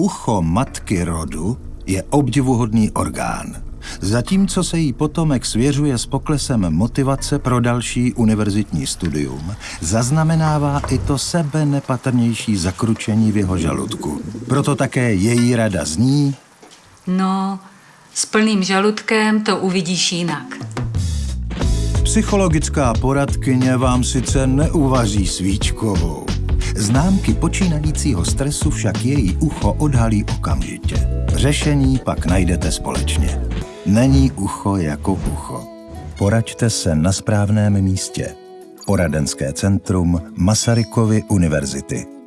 Ucho matky rodu je obdivuhodný orgán. Zatímco se jí potomek svěřuje s poklesem motivace pro další univerzitní studium, zaznamenává i to sebe nepatrnější zakručení v jeho žaludku. Proto také její rada zní... No, s plným žaludkem to uvidíš jinak. Psychologická poradkyně vám sice neuvaří svíčkovou. Známky počínajícího stresu však její ucho odhalí okamžitě. Řešení pak najdete společně. Není ucho jako ucho. Poraďte se na správném místě. Poradenské centrum Masarykovy univerzity.